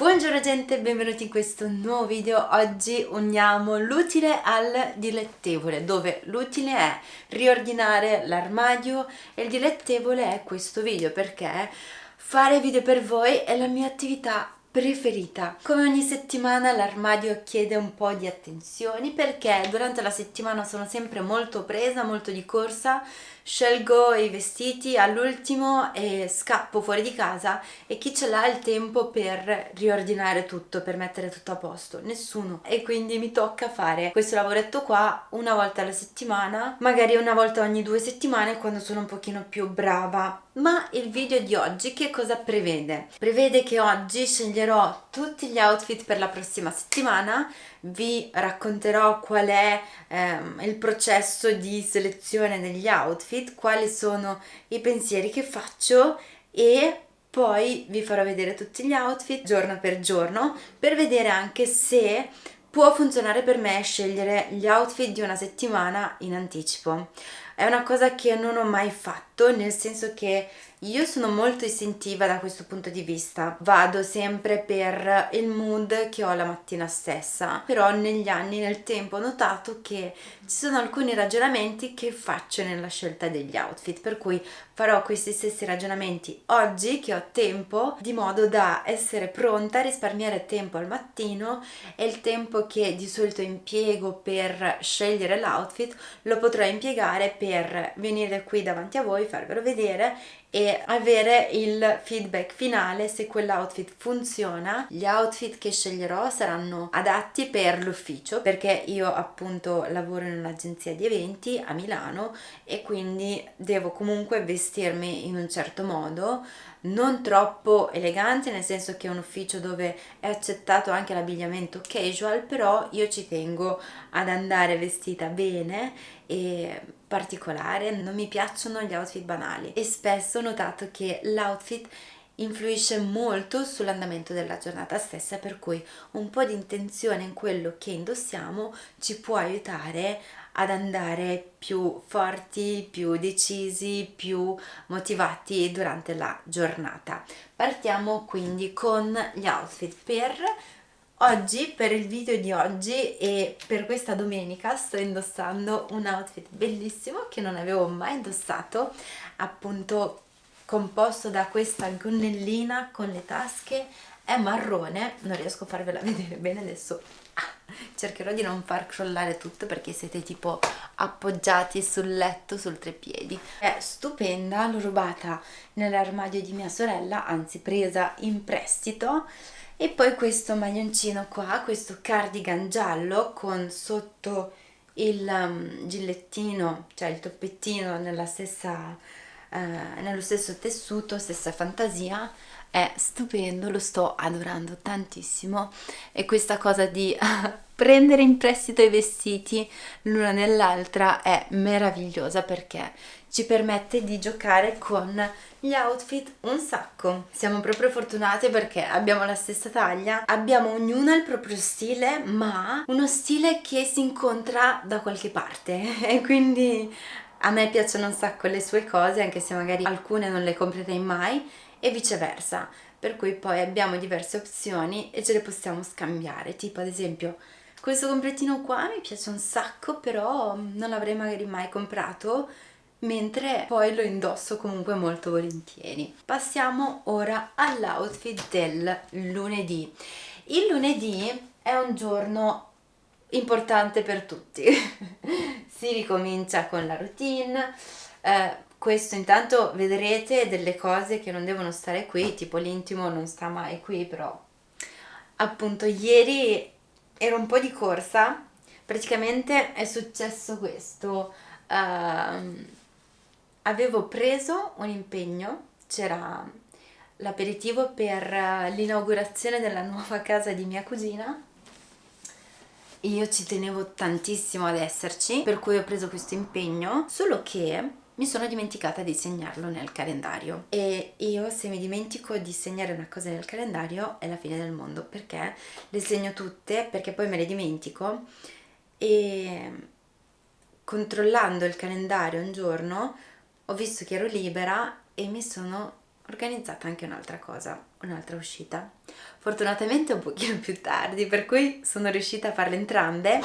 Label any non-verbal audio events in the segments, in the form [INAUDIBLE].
Buongiorno gente, benvenuti in questo nuovo video. Oggi uniamo l'utile al dilettevole, dove l'utile è riordinare l'armadio e il dilettevole è questo video, perché fare video per voi è la mia attività preferita. Come ogni settimana l'armadio chiede un po' di attenzioni perché durante la settimana sono sempre molto presa, molto di corsa, scelgo i vestiti all'ultimo e scappo fuori di casa e chi ce l'ha il tempo per riordinare tutto, per mettere tutto a posto? Nessuno. E quindi mi tocca fare questo lavoretto qua una volta alla settimana, magari una volta ogni due settimane quando sono un pochino più brava. Ma il video di oggi che cosa prevede? Prevede che oggi sceglierò tutti gli outfit per la prossima settimana, vi racconterò qual è ehm, il processo di selezione degli outfit, quali sono i pensieri che faccio e poi vi farò vedere tutti gli outfit giorno per giorno per vedere anche se può funzionare per me scegliere gli outfit di una settimana in anticipo. È una cosa che non ho mai fatto, nel senso che io sono molto istintiva da questo punto di vista, vado sempre per il mood che ho la mattina stessa, però negli anni, nel tempo ho notato che ci sono alcuni ragionamenti che faccio nella scelta degli outfit, per cui farò questi stessi ragionamenti oggi che ho tempo, di modo da essere pronta a risparmiare tempo al mattino e il tempo che di solito impiego per scegliere l'outfit lo potrò impiegare per venire qui davanti a voi, farvelo vedere e avere il feedback finale se quell'outfit funziona. Gli outfit che sceglierò saranno adatti per l'ufficio perché io appunto lavoro in un'agenzia di eventi a Milano e quindi devo comunque vestirmi in un certo modo non troppo elegante nel senso che è un ufficio dove è accettato anche l'abbigliamento casual però io ci tengo ad andare vestita bene e particolare non mi piacciono gli outfit banali e spesso ho notato che l'outfit influisce molto sull'andamento della giornata stessa per cui un po' di intenzione in quello che indossiamo ci può aiutare ad andare più forti, più decisi, più motivati durante la giornata. Partiamo quindi con gli outfit per Oggi, per il video di oggi e per questa domenica sto indossando un outfit bellissimo che non avevo mai indossato, appunto composto da questa gonnellina con le tasche, è marrone, non riesco a farvela [LAUGHS] vedere bene adesso, cercherò di non far crollare tutto perché siete tipo appoggiati sul letto sul treppiedi. È stupenda, l'ho rubata nell'armadio di mia sorella anzi presa in prestito e poi questo maglioncino qua, questo cardigan giallo con sotto il um, gillettino, cioè il toppettino nella stessa, uh, nello stesso tessuto, stessa fantasia è stupendo, lo sto adorando tantissimo. E questa cosa di [LAUGHS] prendere in prestito i vestiti l'una nell'altra è meravigliosa perché ci permette di giocare con gli outfit un sacco. Siamo proprio fortunate perché abbiamo la stessa taglia, abbiamo ognuna il proprio stile, ma uno stile che si incontra da qualche parte. [LAUGHS] E quindi a me piacciono un sacco le sue cose, anche se magari alcune non le comprerei mai e viceversa. Per cui poi abbiamo diverse opzioni e ce le possiamo scambiare. Tipo ad esempio questo completino qua mi piace un sacco però non l'avrei magari mai comprato mentre poi lo indosso comunque molto volentieri. Passiamo ora all'outfit del lunedì. Il lunedì è un giorno importante per tutti. [LAUGHS] Si ricomincia con la routine. Eh, questo intanto vedrete delle cose che non devono stare qui, tipo l'intimo non sta mai qui, però appunto ieri ero un po' di corsa, praticamente è successo questo, uh, avevo preso un impegno, c'era l'aperitivo per l'inaugurazione della nuova [LAUGHS] casa di mia cugina. Io ci tenevo tantissimo ad esserci per cui ho preso questo impegno solo che mi sono dimenticata di segnarlo nel calendario. E io se mi dimentico di segnare una cosa nel calendario è la fine del mondo perché le segno tutte perché poi me le dimentico. E controllando il calendario un giorno ho visto che ero libera e mi sono organizzata anche un'altra cosa un'altra uscita. Fortunatamente un pochino più tardi per cui sono riuscita a farle entrambe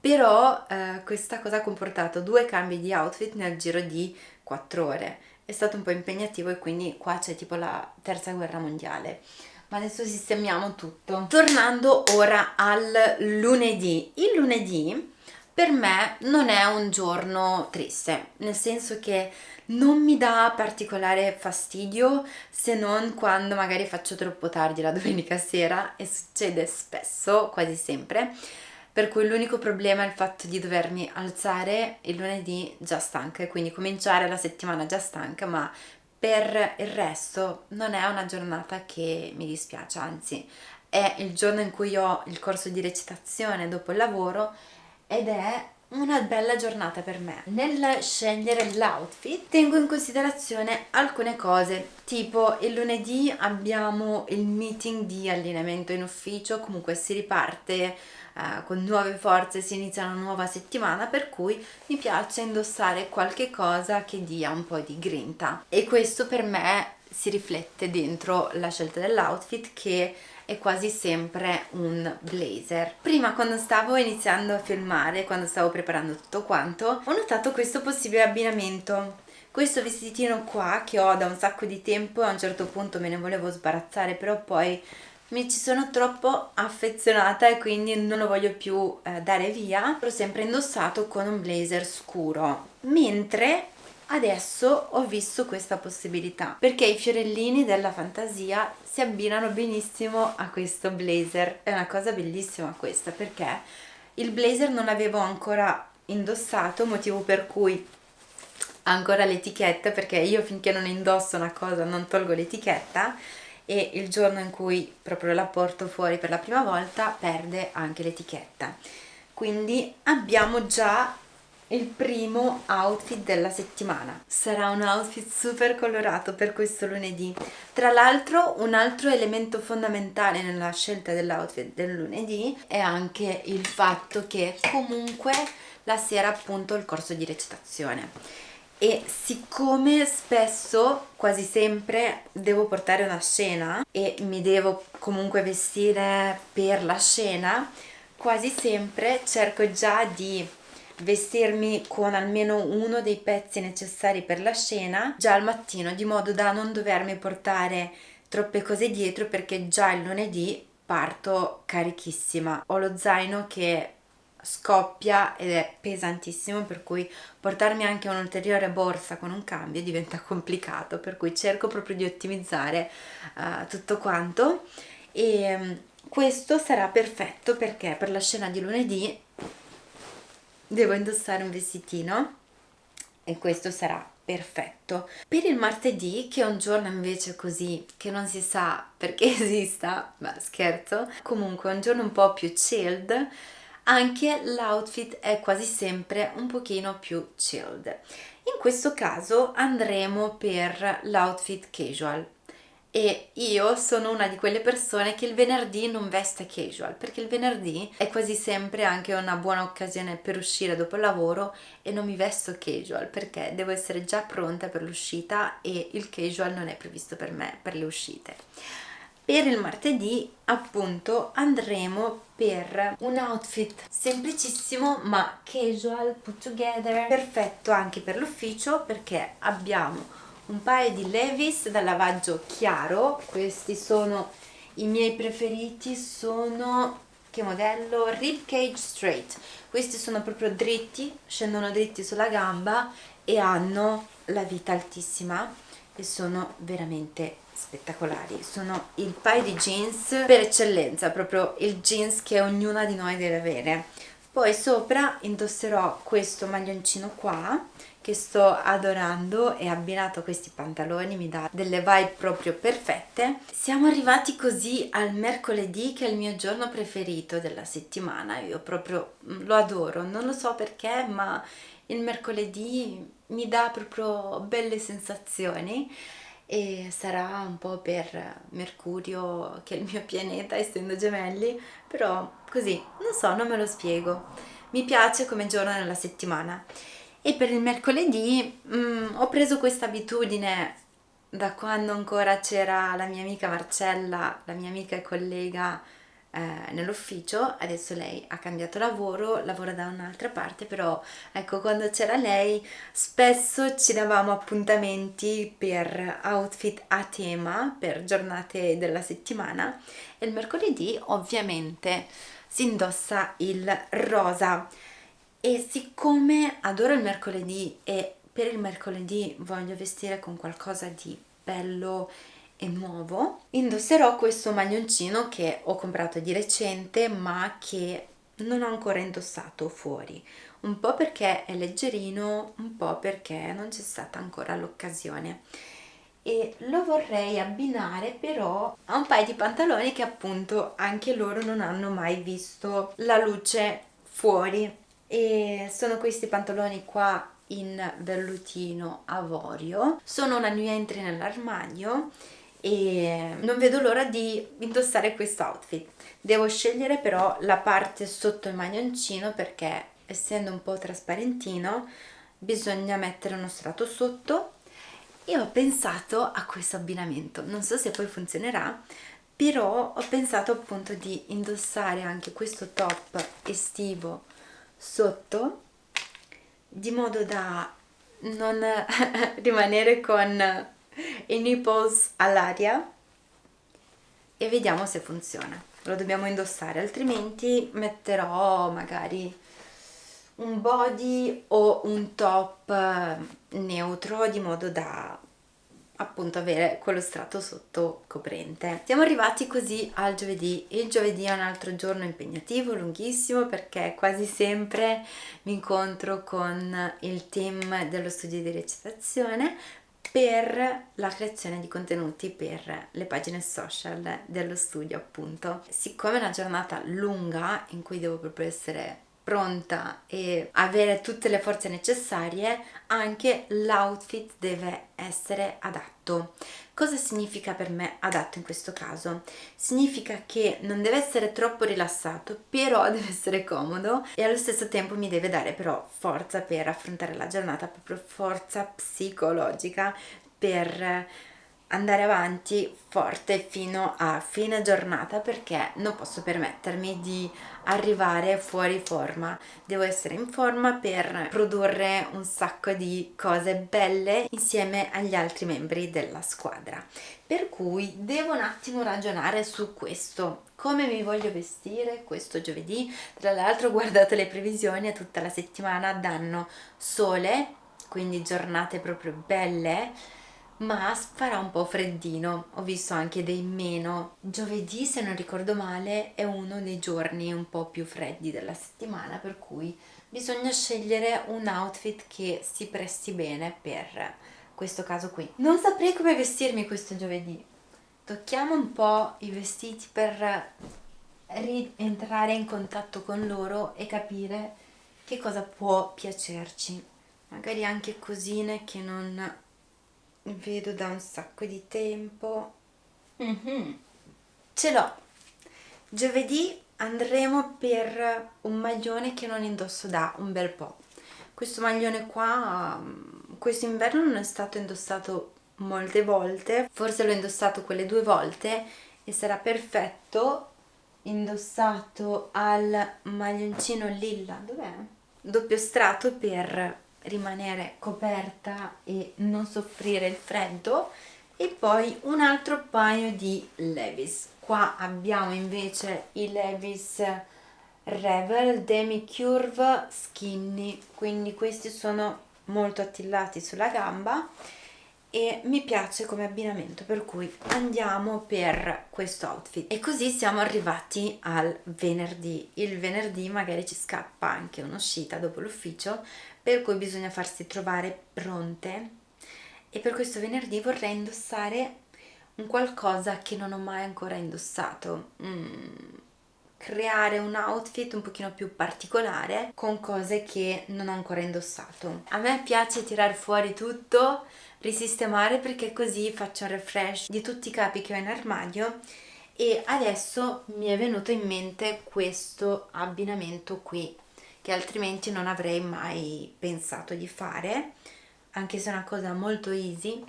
però eh, questa cosa ha comportato due cambi di outfit nel giro di 4 ore. È stato un po' impegnativo e quindi qua c'è tipo la terza guerra mondiale. Ma adesso sistemiamo tutto. Tornando ora al lunedì. Il lunedì per me non è un giorno triste nel senso che non mi dà particolare fastidio se non quando magari faccio troppo tardi la domenica sera e succede spesso, quasi sempre. Per cui l'unico problema è il fatto di dovermi alzare il lunedì già stanca e quindi cominciare la settimana già stanca ma per il resto non è una giornata che mi dispiace anzi è il giorno in cui ho il corso di recitazione dopo il lavoro ed è una bella giornata per me. Nel scegliere l'outfit tengo in considerazione alcune cose, tipo il lunedì abbiamo il meeting di allenamento in ufficio, comunque si riparte eh, con nuove forze, si inizia una nuova settimana, per cui mi piace indossare qualche cosa che dia un po' di grinta e questo per me si riflette dentro la scelta dell'outfit che è quasi sempre un blazer. Prima quando stavo iniziando a filmare, quando stavo preparando tutto quanto, ho notato questo possibile abbinamento. Questo vestitino qua che ho da un sacco di tempo a un certo punto me ne volevo sbarazzare però poi mi ci sono troppo affezionata e quindi non lo voglio più eh, dare via l'ho sempre indossato con un blazer scuro mentre adesso ho visto questa possibilità perché i fiorellini della fantasia si abbinano benissimo a questo blazer. È una cosa bellissima questa perché il blazer non l'avevo ancora indossato motivo per cui ancora l'etichetta perché io finché non indosso una cosa non tolgo l'etichetta e il giorno in cui proprio la porto fuori per la prima volta perde anche l'etichetta. Quindi abbiamo già il primo outfit della settimana. Sarà un outfit super colorato per questo lunedì. Tra l'altro un altro elemento fondamentale nella scelta dell'outfit del lunedì è anche il fatto che comunque la sera appunto il corso di recitazione. E siccome spesso, quasi sempre, devo portare una scena e mi devo comunque vestire per la scena, quasi sempre cerco già di vestirmi con almeno uno dei pezzi necessari per la scena già al mattino di modo da non dovermi portare troppe cose dietro perché già il lunedì parto carichissima. Ho lo zaino che scoppia ed è pesantissimo per cui portarmi anche un'ulteriore borsa con un cambio diventa [LAUGHS] complicato per cui cerco proprio di ottimizzare uh, tutto quanto. E um, questo sarà perfetto perché per la scena di lunedì devo indossare un vestitino e questo sarà perfetto. Per il martedì che è un giorno invece così che non si sa perché [LAUGHS] esista ma scherzo comunque è un giorno un po' più chilled anche l'outfit è quasi sempre un pochino più chilled. In questo caso andremo per l'outfit casual e io sono una di quelle persone che il venerdì non veste casual perché il venerdì è quasi sempre anche una buona occasione per uscire dopo il lavoro e non mi vesto casual perché devo essere già pronta per l'uscita e il casual non è previsto per me per le uscite. Per il martedì appunto andremo per un outfit semplicissimo ma casual put together perfetto anche per l'ufficio perché abbiamo un paio di Levis da lavaggio chiaro. Questi sono i miei preferiti sono che modello? Rib Cage Straight. Questi sono proprio dritti scendono dritti sulla gamba e hanno la vita altissima e sono veramente spettacolari. Sono il paio di jeans per eccellenza proprio il jeans che ognuna di noi deve avere poi sopra indosserò questo maglioncino qua che sto adorando e abbinato a questi pantaloni mi dà delle vibe proprio perfette. Siamo arrivati così al mercoledì che è il mio giorno preferito della settimana. Io proprio mm, lo adoro. Non lo so perché ma il mercoledì mi dà proprio belle sensazioni e sarà un po' per Mercurio che è il mio pianeta essendo gemelli però così non so non me lo spiego. Mi piace come giorno nella settimana. E per il mercoledì mm, ho preso questa abitudine da quando ancora c'era la mia amica Marcella, la mia amica e collega eh, nell'ufficio, adesso lei ha cambiato lavoro, lavora da un'altra parte, però ecco quando c'era lei spesso ci davamo appuntamenti per outfit a tema, per giornate della settimana e il mercoledì ovviamente si indossa il rosa. E siccome adoro il mercoledì e per il mercoledì voglio vestire con qualcosa di bello e nuovo. Indosserò questo maglioncino che ho comprato di recente ma che non ho ancora indossato fuori. Un po' perché è leggerino un po' perché non c'è stata ancora l'occasione. E lo vorrei abbinare però a un paio di pantaloni che appunto anche loro non hanno mai visto la luce fuori. E sono questi pantaloni qua in vellutino avorio. Sono una new entry nell'armadio e non vedo l'ora di indossare questo outfit. Devo scegliere però la parte sotto il maglioncino perché essendo un po' trasparentino bisogna mettere uno strato sotto. E ho pensato a questo abbinamento. Non so se poi funzionerà però ho pensato appunto di indossare anche questo top estivo sotto di modo da non [LAUGHS] rimanere con i nipples all'aria e vediamo se funziona lo dobbiamo indossare altrimenti metterò magari un body o un top eh, neutro di modo da appunto avere quello strato sotto coprente. Siamo arrivati così al giovedì. Il giovedì è un altro giorno impegnativo, lunghissimo, perché quasi sempre mi incontro con il team dello studio di recitazione per la creazione di contenuti per le pagine social dello studio appunto. Siccome è una giornata lunga in cui devo proprio essere pronta e avere tutte le forze necessarie, anche l'outfit deve essere adatto. Cosa significa per me adatto in questo caso? Significa che non deve essere troppo rilassato, però [LAUGHS] deve essere comodo e allo stesso tempo mi deve dare però forza per affrontare la giornata, proprio forza psicologica per andare avanti forte fino a fine giornata perché non posso permettermi di arrivare fuori forma. Devo essere in forma per produrre un sacco di cose belle insieme agli altri membri della squadra. Per cui devo un attimo ragionare su questo. Come mi voglio vestire questo giovedì? Tra l'altro guardate le previsioni tutta la settimana danno sole quindi giornate proprio belle ma farà un po' freddino, ho visto anche dei meno. Giovedì, se non ricordo male, è uno dei giorni un po' più freddi della settimana, per cui bisogna scegliere un outfit che si presti bene per questo caso qui. Non saprei come vestirmi questo giovedì. Tocchiamo un po' i vestiti per rientrare in contatto con loro e capire che cosa può piacerci. Magari anche cosine che non vedo da un sacco di tempo mm -hmm. ce l'ho giovedì andremo per un maglione che non indosso da un bel po' questo maglione qua questo inverno non è stato indossato molte volte forse l'ho indossato quelle due volte e sarà perfetto indossato al maglioncino lilla dov'è? doppio strato per rimanere coperta e non soffrire il freddo. E poi un altro paio di Levis. Qua abbiamo invece i Levis Revel Demi Curve Skinny. Quindi questi sono molto attillati sulla gamba e mi piace come abbinamento per cui andiamo per questo outfit. E così siamo arrivati al venerdì. Il venerdì magari ci scappa anche un'uscita dopo l'ufficio per cui bisogna farsi trovare pronte. E per questo venerdì vorrei indossare un qualcosa che non ho mai ancora indossato. Mm, creare un outfit un pochino più particolare con cose che non ho ancora indossato. A me piace tirar fuori tutto risistemare perché così faccio un refresh di tutti i capi che ho in armadio. E adesso mi è venuto in mente questo abbinamento qui che altrimenti non avrei mai pensato di fare anche se è una cosa molto easy.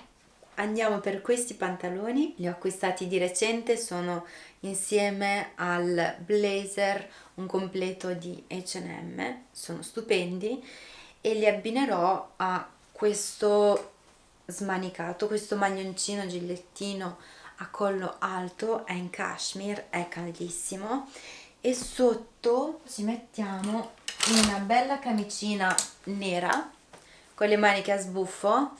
Andiamo per questi pantaloni li ho acquistati di recente sono insieme al blazer un completo di H&M sono stupendi e li abbinerò a questo smanicato questo maglioncino gilettino a collo alto è in cashmere è caldissimo e sotto ci mettiamo una bella camicina nera con le maniche a sbuffo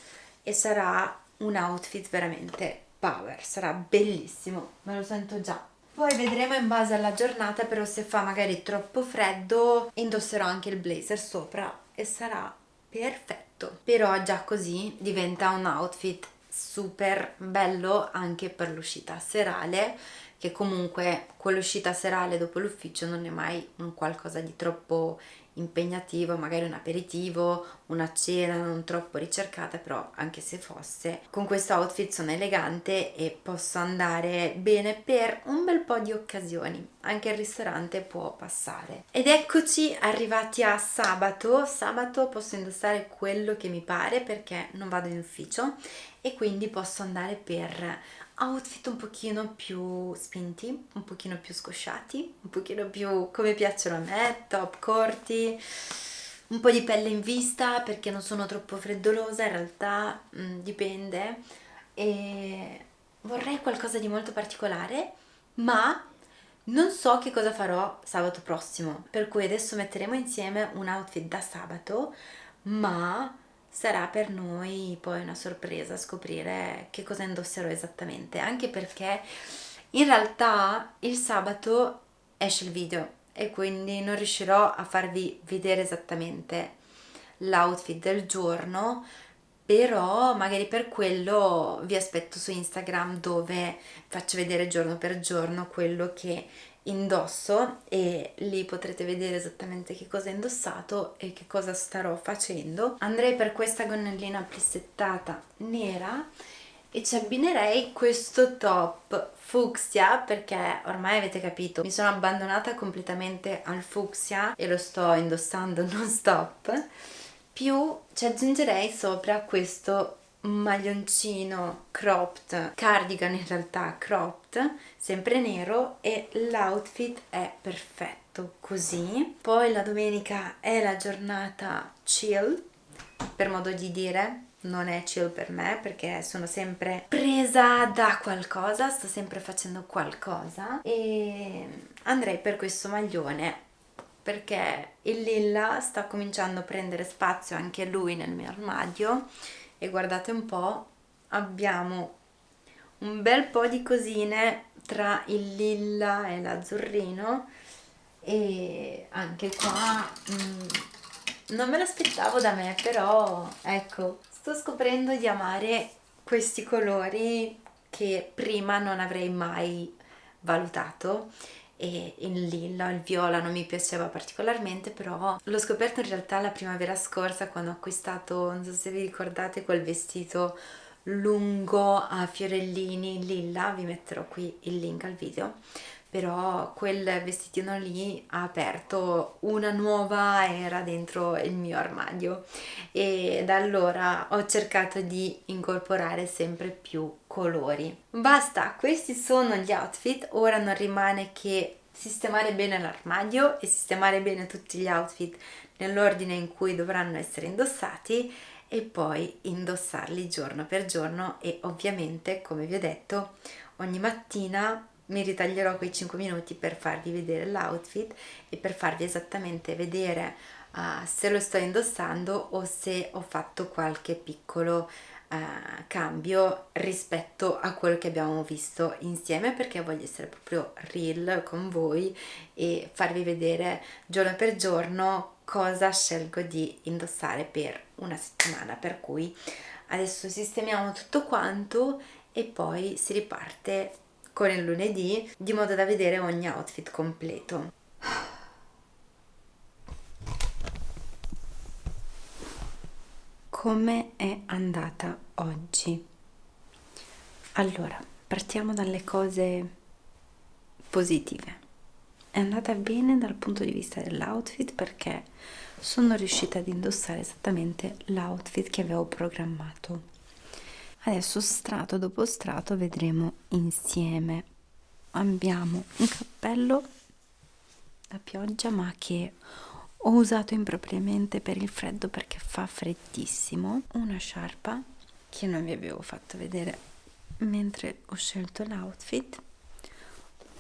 e sarà un outfit veramente power, sarà bellissimo, me lo sento già. Poi vedremo in base alla giornata, però se fa magari troppo freddo indosserò anche il blazer sopra e sarà perfetto. Però già così diventa un outfit super bello anche per l'uscita serale che comunque quell'uscita serale dopo l'ufficio non è mai un qualcosa di troppo impegnativo, magari un aperitivo, una cena non troppo ricercata, però anche se fosse, con questo outfit sono elegante e posso andare bene per un bel po' di occasioni, anche il ristorante può passare. Ed eccoci arrivati a sabato, sabato posso indossare quello che mi pare perché non vado in ufficio e quindi posso andare per outfit un pochino più spinti, un pochino più scosciati, un pochino più come piacciono a me, top corti, un po' di pelle in vista perché non sono troppo freddolosa, in realtà mh, mm, dipende. E vorrei qualcosa di molto particolare, ma non so che cosa farò sabato prossimo, per cui adesso metteremo insieme un outfit da sabato, ma sarà per noi poi una sorpresa scoprire che cosa indosserò esattamente, anche perché in realtà il sabato esce il video e quindi non riuscirò a farvi vedere esattamente l'outfit del giorno, però magari per quello vi aspetto su Instagram dove faccio vedere giorno per giorno quello che indosso e lì potrete vedere esattamente che cosa ho indossato e che cosa starò facendo. Andrei per questa gonnellina plissettata nera e ci abbinerei questo top fucsia perché ormai avete capito mi sono abbandonata completamente al fucsia e lo sto indossando [LAUGHS] non stop. Più ci aggiungerei sopra questo maglioncino cropped, cardigan in realtà cropped, sempre nero e l'outfit è perfetto così. Poi la domenica è la giornata chill, per modo di dire, non è chill per me perché sono sempre presa da qualcosa, sto sempre facendo qualcosa e andrei per questo maglione perché il lilla sta cominciando a prendere spazio anche lui nel mio armadio e guardate un po' abbiamo un bel po' di cosine tra il lilla e l'azzurrino e anche qua mm, non me l'aspettavo da me però ecco sto scoprendo di amare questi colori che prima non avrei mai valutato e il lilla, il viola non mi piaceva particolarmente però l'ho scoperto in realtà la primavera scorsa quando ho acquistato, non so se vi ricordate, quel vestito lungo a fiorellini lilla, vi metterò qui il link al video però quel vestitino lì ha aperto una nuova era dentro il mio armadio. E da allora ho cercato di incorporare sempre più colori. Basta questi sono gli outfit. Ora non rimane che sistemare bene l'armadio e sistemare bene tutti gli outfit nell'ordine in cui dovranno essere indossati e poi indossarli giorno per giorno. E ovviamente come vi ho detto ogni mattina mi ritaglierò quei 5 minuti per farvi vedere l'outfit e per farvi esattamente vedere uh, se lo sto indossando o se ho fatto qualche piccolo uh, cambio rispetto a quello che abbiamo visto insieme perché voglio essere proprio real con voi e farvi vedere giorno per giorno cosa scelgo di indossare per una settimana. Per cui adesso sistemiamo tutto quanto e poi si riparte con il lunedì di modo da vedere ogni outfit completo. Come è andata oggi? Allora, partiamo dalle cose positive. È andata bene dal punto di vista dell'outfit perché sono riuscita ad indossare esattamente l'outfit che avevo programmato adesso strato dopo strato vedremo insieme. Abbiamo un cappello da pioggia ma che ho usato impropriamente per il freddo perché fa freddissimo. Una sciarpa che non vi avevo fatto vedere mentre ho scelto l'outfit.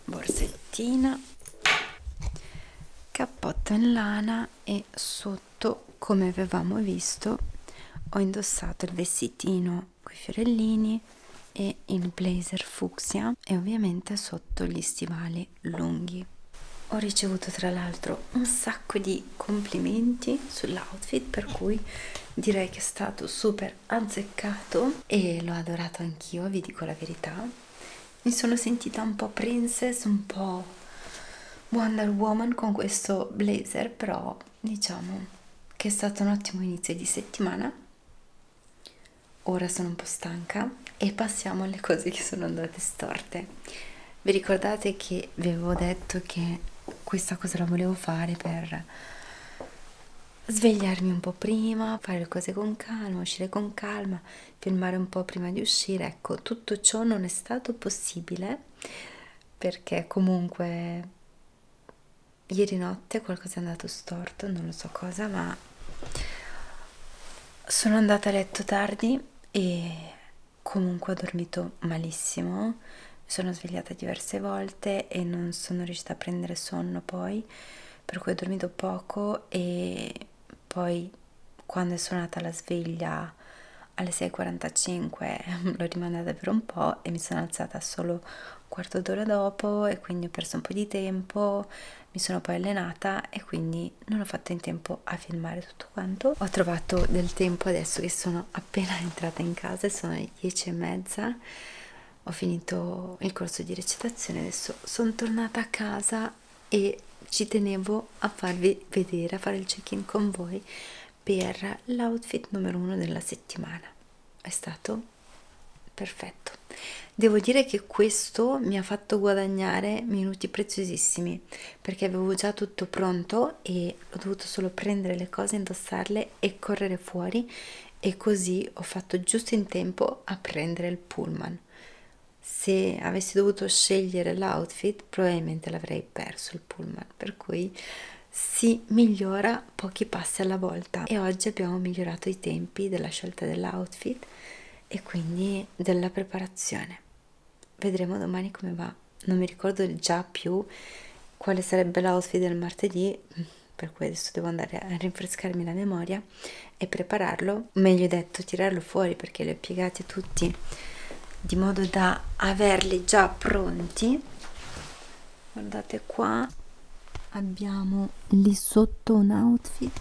Borsettina cappotto in lana e sotto come avevamo visto ho indossato il vestitino con i fiorellini e il blazer fucsia e ovviamente sotto gli stivali lunghi. Ho ricevuto tra l'altro un sacco di complimenti sull'outfit per cui direi che è stato super azzeccato e l'ho adorato anch'io vi dico la verità. Mi sono sentita un po' princess un po' Wonder Woman con questo blazer però diciamo che è stato un ottimo inizio di settimana ora sono un po' stanca e passiamo alle cose che sono andate storte vi ricordate che vi avevo detto che questa cosa la volevo fare per svegliarmi un po' prima, fare le cose con calma, uscire con calma, filmare un po' prima di uscire. Ecco, tutto ciò non è stato possibile perché comunque ieri notte qualcosa è andato storto, non lo so cosa, ma sono andata a letto tardi e comunque ho dormito malissimo sono svegliata diverse volte e non sono riuscita a prendere sonno poi, per cui ho dormito poco e poi quando è suonata la sveglia alle 6.45 [LAUGHS] l'ho rimandata per un po' e mi sono alzata solo un quarto d'ora dopo e quindi ho perso un po' di tempo, mi sono poi allenata e quindi non ho fatto in tempo a filmare tutto quanto. Ho trovato del tempo adesso che sono appena [LAUGHS] entrata in casa sono le 10 e mezza ho finito il corso di recitazione, adesso sono tornata a casa e ci tenevo a farvi vedere, a fare il check-in con voi per l'outfit numero uno della settimana. È stato perfetto. Devo dire che questo mi ha fatto guadagnare minuti preziosissimi perché avevo già tutto pronto e ho dovuto solo prendere le cose, indossarle e correre fuori e così ho fatto giusto in tempo a prendere il pullman se avessi dovuto scegliere l'outfit probabilmente l'avrei perso il pullman per cui si migliora pochi passi alla volta. E oggi abbiamo migliorato i tempi della scelta dell'outfit e quindi della preparazione. Vedremo domani come va. Non mi ricordo già più quale sarebbe l'outfit del martedì per cui adesso devo andare a rinfrescarmi la memoria e prepararlo. Meglio detto tirarlo fuori perché li ho piegati tutti di modo da averli già pronti. Guardate qua abbiamo lì sotto un outfit.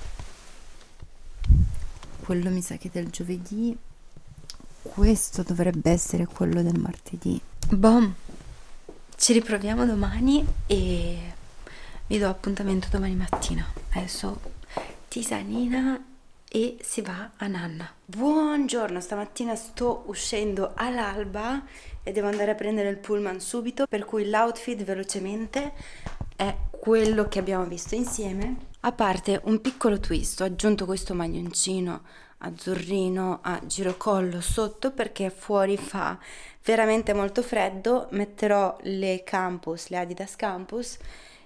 Quello mi sa che del giovedì. Questo dovrebbe essere quello del martedì. Bom ci riproviamo domani e vi do appuntamento domani mattina. Adesso tisanina e si va a nanna. Buongiorno stamattina sto uscendo all'alba e devo andare a prendere il pullman subito per cui l'outfit velocemente è quello che abbiamo visto insieme a parte un piccolo twist ho aggiunto questo maglioncino azzurrino a girocollo sotto perché fuori fa veramente molto freddo metterò le campus le adidas campus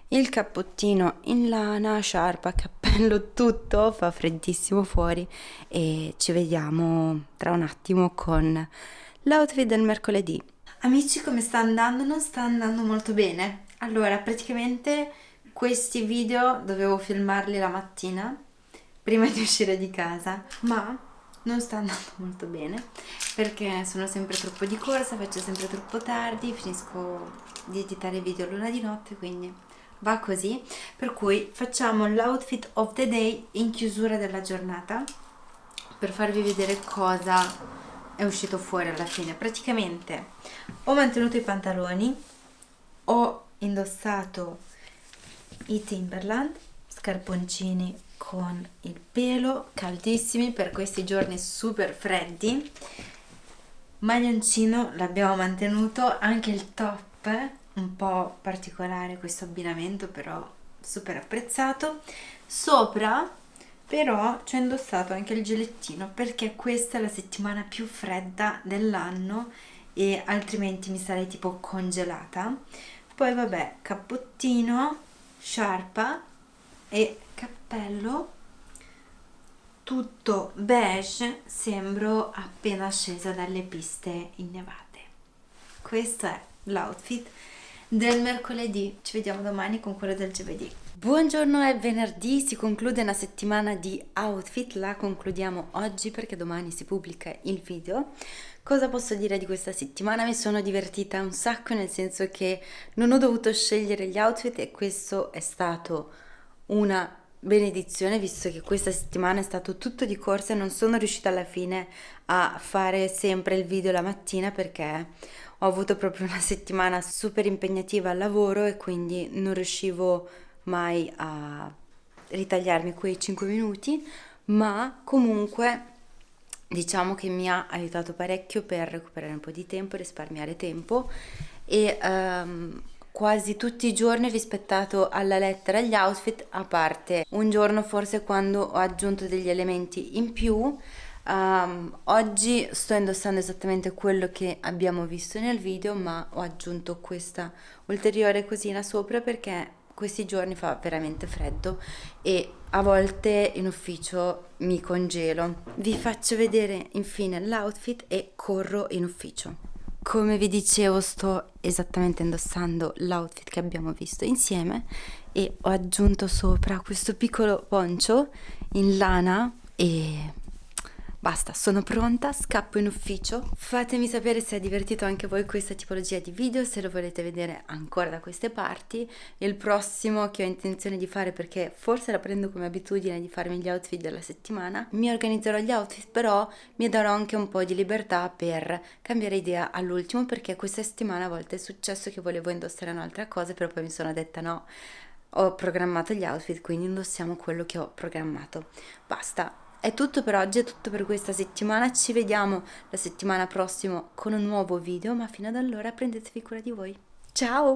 il cappottino in lana, sciarpa, cappello, [LAUGHS] tutto, fa freddissimo fuori e ci vediamo tra un attimo con l'outfit del mercoledì. Amici come sta andando? Non sta andando molto bene. Allora praticamente questi video dovevo filmarli la mattina prima di uscire di casa. Ma? Non sta andando molto bene perché sono sempre troppo di corsa, faccio sempre troppo tardi, finisco di editare video l'una di notte quindi va così. Per cui facciamo l'outfit of the day in chiusura della giornata per farvi vedere cosa è uscito fuori alla fine. Praticamente ho mantenuto i pantaloni ho indossato i Timberland scarponcini con il pelo caldissimi per questi giorni super freddi. Maglioncino l'abbiamo mantenuto anche il top un po' particolare questo abbinamento però super apprezzato. Sopra però ci ho indossato anche il gilettino perché questa è la settimana più fredda dell'anno e altrimenti mi sarei tipo congelata. Poi vabbè cappottino sciarpa e cappello. Tutto beige sembro appena scesa dalle piste innevate. Questo è l'outfit del mercoledì. Ci vediamo domani con quello del giovedì. Buongiorno è venerdì si conclude una settimana di outfit. La concludiamo oggi perché domani si pubblica il video cosa posso dire di questa settimana? Mi sono divertita un sacco nel senso che non ho dovuto scegliere gli outfit e questo è stato una benedizione visto che questa settimana è stato tutto di corsa e non sono riuscita alla fine a fare sempre il video la mattina perché ho avuto proprio una settimana super impegnativa al lavoro e quindi non riuscivo mai a ritagliarmi quei 5 minuti, ma comunque diciamo che mi ha aiutato parecchio per recuperare un po' di tempo, risparmiare tempo. E um, quasi tutti i giorni ho rispettato alla lettera gli outfit a parte un giorno forse quando ho aggiunto degli elementi in più. Um, oggi sto indossando esattamente quello che abbiamo visto nel video ma ho aggiunto questa ulteriore cosina sopra perché questi giorni fa veramente freddo e a volte in ufficio mi congelo. Vi faccio vedere infine l'outfit e corro in ufficio. Come vi dicevo sto esattamente indossando l'outfit che abbiamo visto insieme e ho aggiunto sopra questo piccolo poncio in lana e Basta, sono pronta, scappo in ufficio. Fatemi sapere se è divertito anche voi questa tipologia di video, se lo volete vedere ancora da queste parti. Il prossimo che ho intenzione di fare, perché forse la prendo come abitudine di farmi gli outfit della settimana, mi organizzerò gli outfit, però mi darò anche un po' di libertà per cambiare idea all'ultimo, perché questa settimana a volte è successo che volevo indossare un'altra cosa, però poi mi sono detta no, ho programmato gli outfit, quindi indossiamo quello che ho programmato. Basta, è tutto per oggi, è tutto per questa settimana, ci vediamo la settimana prossima con un nuovo video, ma fino ad allora prendetevi cura di voi. Ciao!